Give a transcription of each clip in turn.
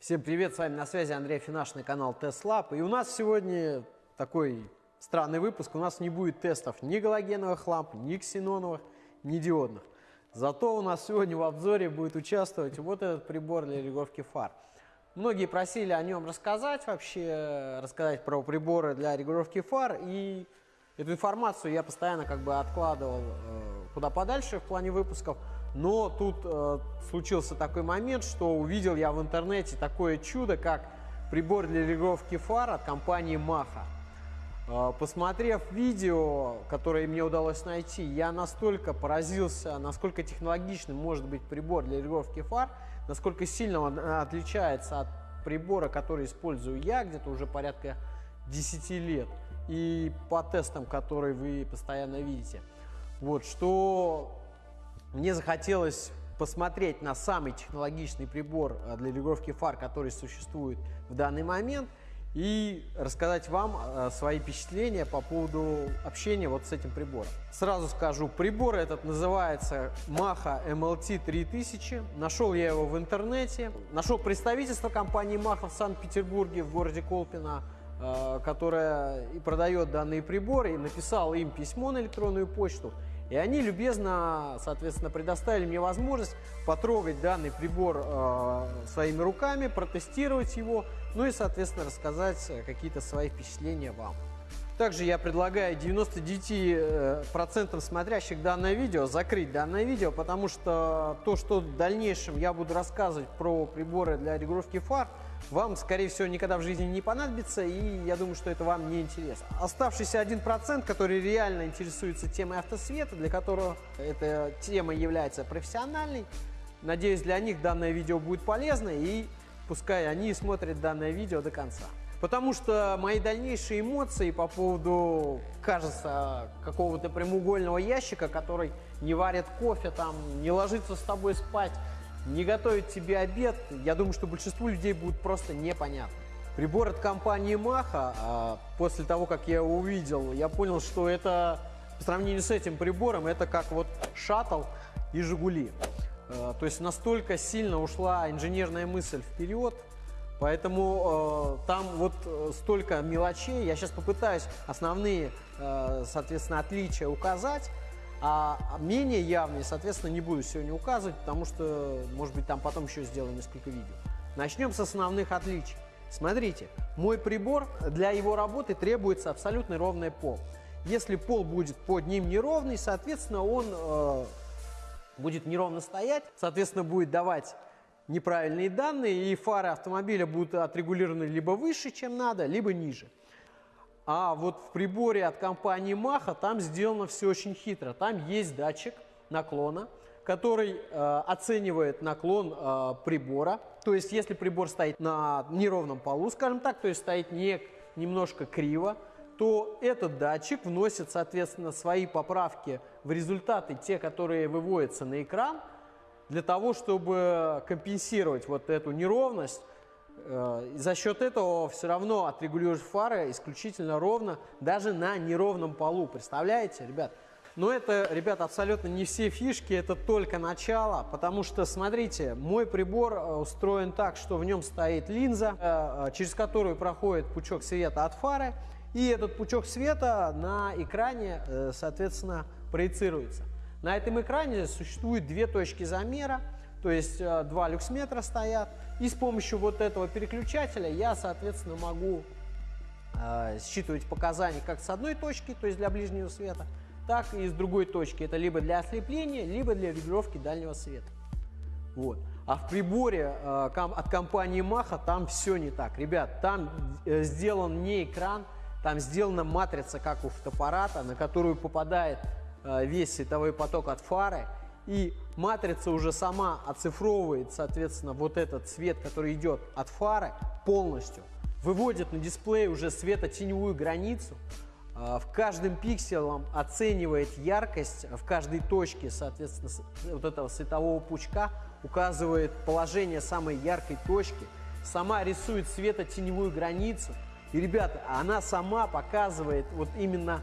Всем привет, с вами на связи Андрей Финашный канал TestLab. И у нас сегодня такой странный выпуск. У нас не будет тестов ни галогеновых ламп, ни ксеноновых, ни диодных. Зато у нас сегодня в обзоре будет участвовать вот этот прибор для регулировки фар. Многие просили о нем рассказать вообще, рассказать про приборы для регулировки фар. И эту информацию я постоянно как бы откладывал э, куда подальше в плане выпусков. Но тут э, случился такой момент, что увидел я в интернете такое чудо, как прибор для регулировки фар от компании Maha. Э, посмотрев видео, которое мне удалось найти, я настолько поразился, насколько технологичным может быть прибор для регулировки фар, насколько сильно он отличается от прибора, который использую я где-то уже порядка 10 лет, и по тестам, которые вы постоянно видите. Вот, что мне захотелось посмотреть на самый технологичный прибор э, для регулировки фар, который существует в данный момент, и рассказать вам э, свои впечатления по поводу общения вот с этим прибором. Сразу скажу, прибор этот называется Maha MLT 3000. Нашел я его в интернете. Нашел представительство компании Maha в Санкт-Петербурге, в городе Колпино, э, которая и продает данные приборы, и написал им письмо на электронную почту. И они любезно, соответственно, предоставили мне возможность потрогать данный прибор э, своими руками, протестировать его, ну и, соответственно, рассказать э, какие-то свои впечатления вам. Также я предлагаю 99% э, смотрящих данное видео закрыть данное видео, потому что то, что в дальнейшем я буду рассказывать про приборы для регулировки фар, вам, скорее всего, никогда в жизни не понадобится, и я думаю, что это вам не интересно. Оставшийся 1%, который реально интересуется темой автосвета, для которого эта тема является профессиональной, надеюсь, для них данное видео будет полезно, и пускай они смотрят данное видео до конца. Потому что мои дальнейшие эмоции по поводу, кажется, какого-то прямоугольного ящика, который не варит кофе, там, не ложится с тобой спать, не готовит тебе обед, я думаю, что большинству людей будет просто непонятно. Прибор от компании Маха, а, после того, как я его увидел, я понял, что это, по сравнению с этим прибором, это как вот шаттл и Жигули. А, то есть настолько сильно ушла инженерная мысль вперед, Поэтому э, там вот э, столько мелочей. Я сейчас попытаюсь основные, соответственно, отличия указать. А менее явные, соответственно, не буду сегодня указывать, потому что, может быть, там потом еще сделаем несколько видео. Начнем с основных отличий. Смотрите, мой прибор, для его работы требуется абсолютно ровный пол. Если пол будет под ним неровный, соответственно, он э, будет неровно стоять, соответственно, будет давать неправильные данные, и фары автомобиля будут отрегулированы либо выше, чем надо, либо ниже. А вот в приборе от компании Maha там сделано все очень хитро. Там есть датчик наклона, который э, оценивает наклон э, прибора. То есть, если прибор стоит на неровном полу, скажем так, то есть стоит не, немножко криво, то этот датчик вносит, соответственно, свои поправки в результаты, те, которые выводятся на экран, для того, чтобы компенсировать вот эту неровность Э, за счет этого все равно отрегулируешь фары исключительно ровно, даже на неровном полу. Представляете, ребят? Но это, ребят, абсолютно не все фишки, это только начало, потому что, смотрите, мой прибор э, устроен так, что в нем стоит линза, э, через которую проходит пучок света от фары, и этот пучок света на экране, соответственно, проецируется. На этом экране существует две точки замера, то есть э, два люксметра стоят. И с помощью вот этого переключателя я, соответственно, могу э, считывать показания как с одной точки, то есть для ближнего света, так и с другой точки. Это либо для ослепления, либо для регулировки дальнего света. Вот. А в приборе э, от компании Maha там все не так. Ребят, там э, сделан не экран, там сделана матрица, как у фотоаппарата, на которую попадает э, весь световой поток от фары и матрица уже сама оцифровывает, соответственно, вот этот цвет, который идет от фары полностью, выводит на дисплей уже светотеневую границу, а, в каждом пикселе оценивает яркость, в каждой точке, соответственно, вот этого светового пучка указывает положение самой яркой точки, сама рисует светотеневую границу. И, ребята, она сама показывает вот именно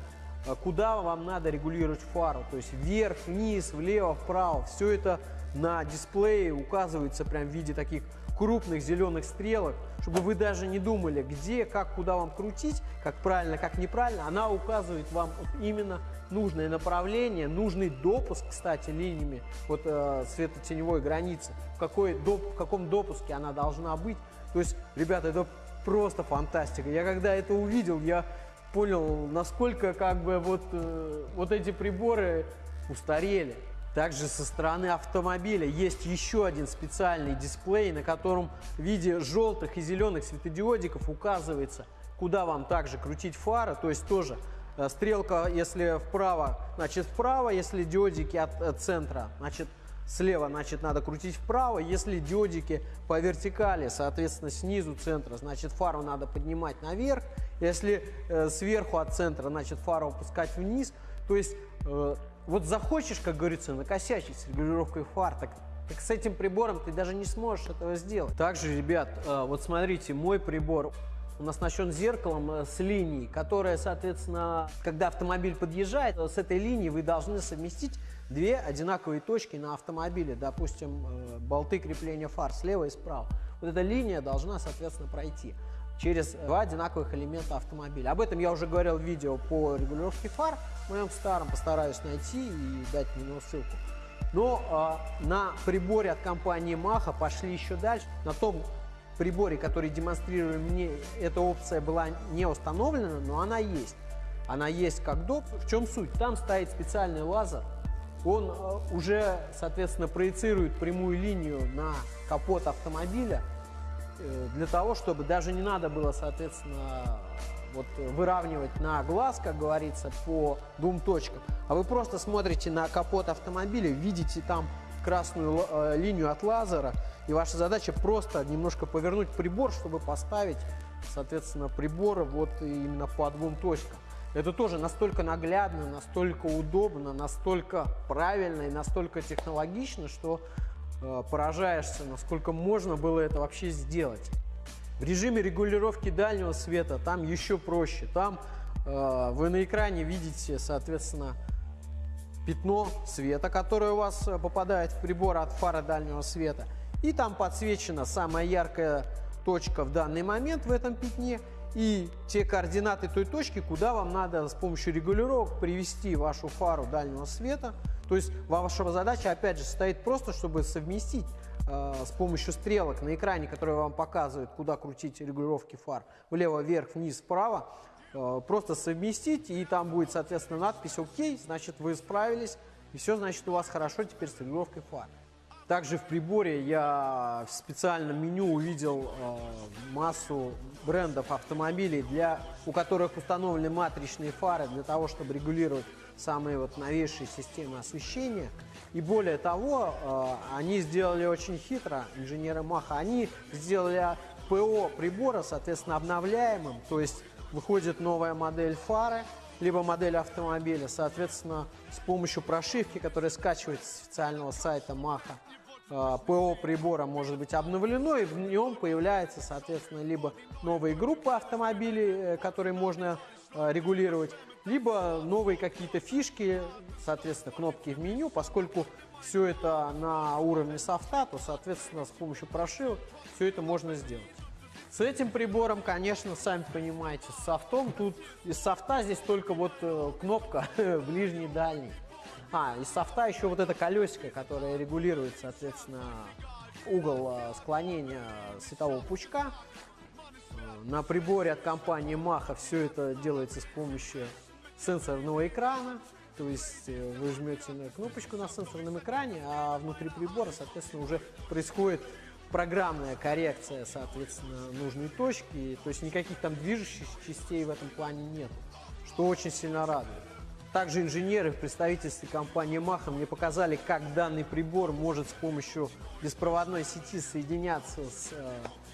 куда вам надо регулировать фару. То есть вверх, вниз, влево, вправо. Все это на дисплее указывается прям в виде таких крупных зеленых стрелок, чтобы вы даже не думали, где, как, куда вам крутить, как правильно, как неправильно. Она указывает вам именно нужное направление, нужный допуск, кстати, линиями вот э, светотеневой границы, в, какой, доп, в каком допуске она должна быть. То есть, ребята, это просто фантастика. Я когда это увидел, я понял, насколько как бы вот, э, вот эти приборы устарели. Также со стороны автомобиля есть еще один специальный дисплей, на котором в виде желтых и зеленых светодиодиков указывается, куда вам также крутить фары, то есть тоже э, стрелка, если вправо, значит вправо, если диодики от, от центра, значит слева, значит надо крутить вправо, если диодики по вертикали, соответственно снизу центра, значит фару надо поднимать наверх, если э, сверху от центра, значит фару опускать вниз, то есть э, вот захочешь, как говорится, накосячить с регулировкой фар, так, так с этим прибором ты даже не сможешь этого сделать. Также, ребят, э, вот смотрите, мой прибор он оснащен зеркалом э, с линией, которая, соответственно, когда автомобиль подъезжает, э, с этой линии вы должны совместить две одинаковые точки на автомобиле, допустим, болты крепления фар слева и справа. Вот эта линия должна, соответственно, пройти через два одинаковых элемента автомобиля. Об этом я уже говорил в видео по регулировке фар, в моем старом, постараюсь найти и дать на него ссылку. Но э, на приборе от компании Маха пошли еще дальше. На том приборе, который демонстрировали мне, эта опция была не установлена, но она есть. Она есть как доп. В чем суть? Там стоит специальный лазер. Он э, уже, соответственно, проецирует прямую линию на капот автомобиля Э, для того, чтобы даже не надо было, соответственно, вот выравнивать на глаз, как говорится, по двум точкам, а вы просто смотрите на капот автомобиля, видите там красную э, линию от лазера, и ваша задача просто немножко повернуть прибор, чтобы поставить, соответственно, приборы вот именно по двум точкам. Это тоже настолько наглядно, настолько удобно, настолько правильно и настолько технологично, что Э, поражаешься, насколько можно было это вообще сделать. В режиме регулировки дальнего света там еще проще. Там э, вы на экране видите, соответственно, пятно света, которое у вас э, попадает в прибор от фары дальнего света. И там подсвечена самая яркая точка в данный момент в этом пятне. И те координаты той точки, куда вам надо с помощью регулировок привести вашу фару дальнего света – то есть ваша задача, опять же, состоит просто, чтобы совместить э, с помощью стрелок на экране, которые вам показывают, куда крутить регулировки фар, влево, вверх, вниз, вправо, просто совместить, и там будет, соответственно, надпись «Окей», значит, вы справились, и все, значит, у вас хорошо теперь с регулировкой фар. Также в приборе я в специальном меню увидел э, массу брендов автомобилей, для, у которых установлены матричные фары для того, чтобы регулировать самые вот новейшие системы освещения. И более того, э, они сделали очень хитро, инженеры Маха, они сделали ПО прибора, соответственно, обновляемым, то есть выходит новая модель фары, либо модель автомобиля, соответственно, с помощью прошивки, которая скачивается с официального сайта Маха, э, ПО прибора может быть обновлено, и в нем появляется, соответственно, либо новые группы автомобилей, э, которые можно регулировать, либо новые какие-то фишки, соответственно, кнопки в меню, поскольку все это на уровне софта, то, соответственно, с помощью прошивок все это можно сделать. С этим прибором, конечно, сами понимаете, с софтом, тут из софта здесь только вот э, кнопка ближний дальний. А, из софта еще вот это колесико, которое регулирует, соответственно, угол э, склонения светового пучка. Э, на приборе от компании Маха все это делается с помощью сенсорного экрана, то есть вы жмете на кнопочку на сенсорном экране, а внутри прибора, соответственно, уже происходит программная коррекция, соответственно, нужной точки, то есть никаких там движущих частей в этом плане нет, что очень сильно радует. Также инженеры в представительстве компании Маха мне показали, как данный прибор может с помощью беспроводной сети соединяться с э,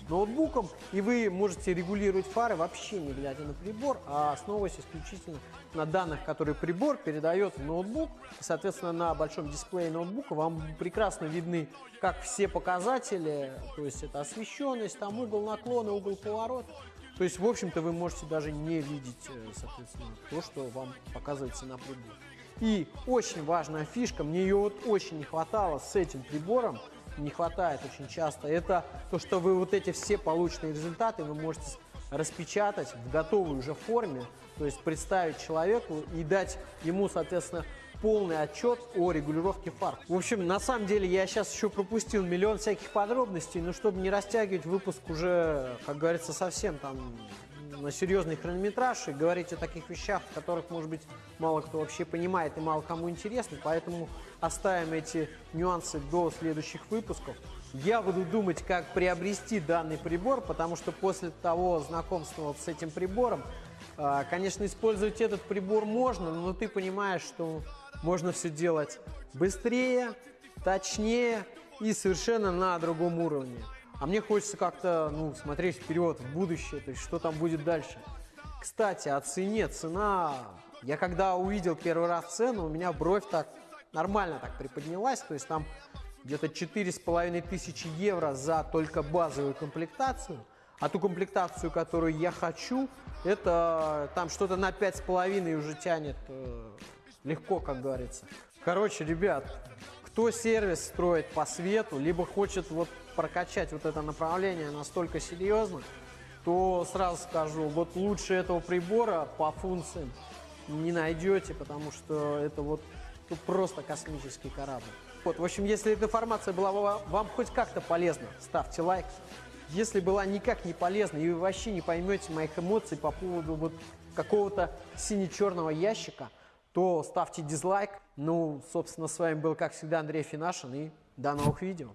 ноутбуком, и вы можете регулировать фары вообще не глядя на прибор, а основываясь исключительно на данных, которые прибор передает в ноутбук. И, соответственно, на большом дисплее ноутбука вам прекрасно видны как все показатели, то есть это освещенность, там угол наклона, угол поворота. То есть, в общем-то, вы можете даже не видеть, э, соответственно, то, что вам показывается на приборе. И очень важная фишка, мне ее вот очень не хватало с этим прибором, не хватает очень часто, это то, что вы вот эти все полученные результаты вы можете распечатать в готовой уже форме, то есть представить человеку и дать ему, соответственно, полный отчет о регулировке фар. В общем, на самом деле я сейчас еще пропустил миллион всяких подробностей, но чтобы не растягивать выпуск уже, как говорится, совсем там на серьезный хронометраж и говорить о таких вещах, которых, может быть, мало кто вообще понимает и мало кому интересно, поэтому оставим эти нюансы до следующих выпусков. Я буду думать, как приобрести данный прибор, потому что после того знакомства с этим прибором, а, конечно, использовать этот прибор можно, но ты понимаешь, что можно все делать быстрее, точнее и совершенно на другом уровне. А мне хочется как-то ну, смотреть вперед, в будущее, то есть что там будет дальше. Кстати, о цене. Цена, я когда увидел первый раз цену, у меня бровь так нормально так приподнялась, то есть там где-то четыре с половиной тысячи евро за только базовую комплектацию. А ту комплектацию, которую я хочу, это там что-то на пять с половиной уже тянет э, легко, как говорится. Короче, ребят, кто сервис строит по свету, либо хочет вот прокачать вот это направление настолько серьезно, то сразу скажу, вот лучше этого прибора по функциям не найдете, потому что это вот просто космический корабль. Вот, в общем, если эта информация была вам хоть как-то полезна, ставьте лайк. Если была никак не полезна и вы вообще не поймете моих эмоций по поводу вот какого-то сине-черного ящика, то ставьте дизлайк. Ну, собственно, с вами был, как всегда, Андрей Финашин и до новых видео.